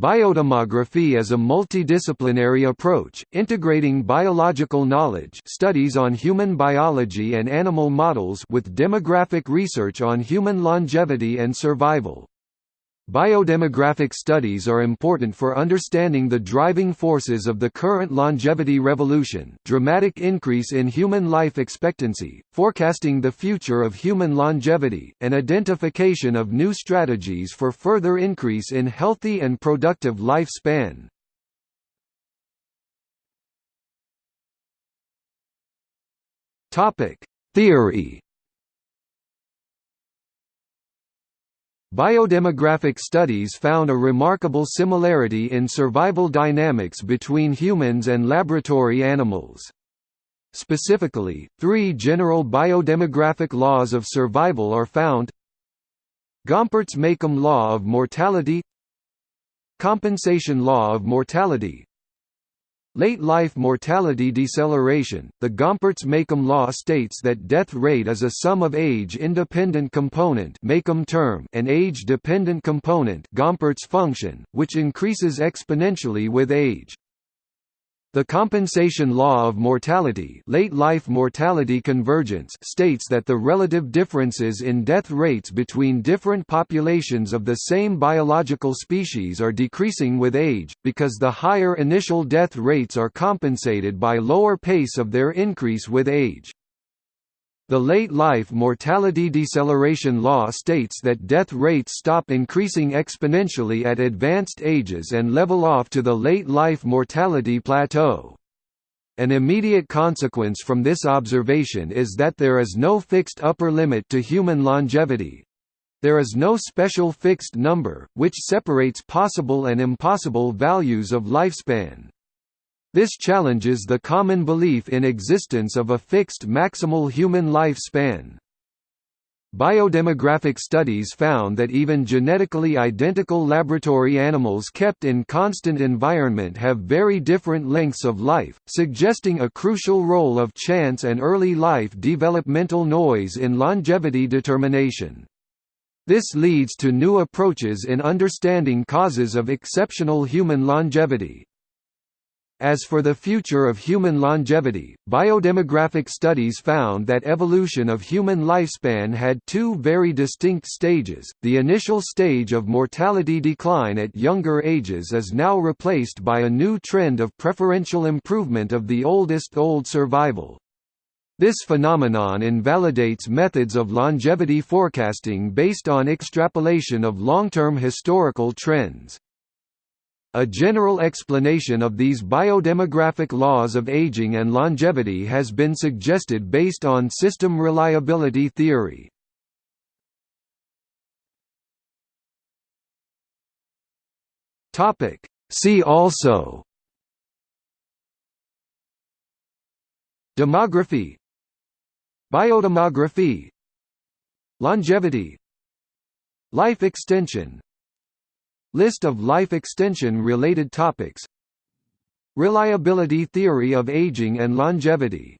Biodemography is a multidisciplinary approach, integrating biological knowledge studies on human biology and animal models with demographic research on human longevity and survival. Biodemographic studies are important for understanding the driving forces of the current longevity revolution dramatic increase in human life expectancy, forecasting the future of human longevity, and identification of new strategies for further increase in healthy and productive lifespan. Theory Biodemographic studies found a remarkable similarity in survival dynamics between humans and laboratory animals. Specifically, three general biodemographic laws of survival are found Gompertz–Makeham law of mortality Compensation law of mortality Late life mortality deceleration. The Gompertz-Makeham law states that death rate is a sum of age-independent component term and age-dependent component Gompertz function, which increases exponentially with age. The compensation law of mortality late life mortality convergence states that the relative differences in death rates between different populations of the same biological species are decreasing with age, because the higher initial death rates are compensated by lower pace of their increase with age. The late life mortality deceleration law states that death rates stop increasing exponentially at advanced ages and level off to the late life mortality plateau. An immediate consequence from this observation is that there is no fixed upper limit to human longevity. There is no special fixed number, which separates possible and impossible values of lifespan. This challenges the common belief in existence of a fixed maximal human lifespan. Biodemographic studies found that even genetically identical laboratory animals kept in constant environment have very different lengths of life, suggesting a crucial role of chance and early life developmental noise in longevity determination. This leads to new approaches in understanding causes of exceptional human longevity. As for the future of human longevity, biodemographic studies found that evolution of human lifespan had two very distinct stages. The initial stage of mortality decline at younger ages is now replaced by a new trend of preferential improvement of the oldest old survival. This phenomenon invalidates methods of longevity forecasting based on extrapolation of long-term historical trends. A general explanation of these biodemographic laws of aging and longevity has been suggested based on system reliability theory. See also Demography Biodemography Longevity Life extension List of life extension-related topics. Reliability theory of aging and longevity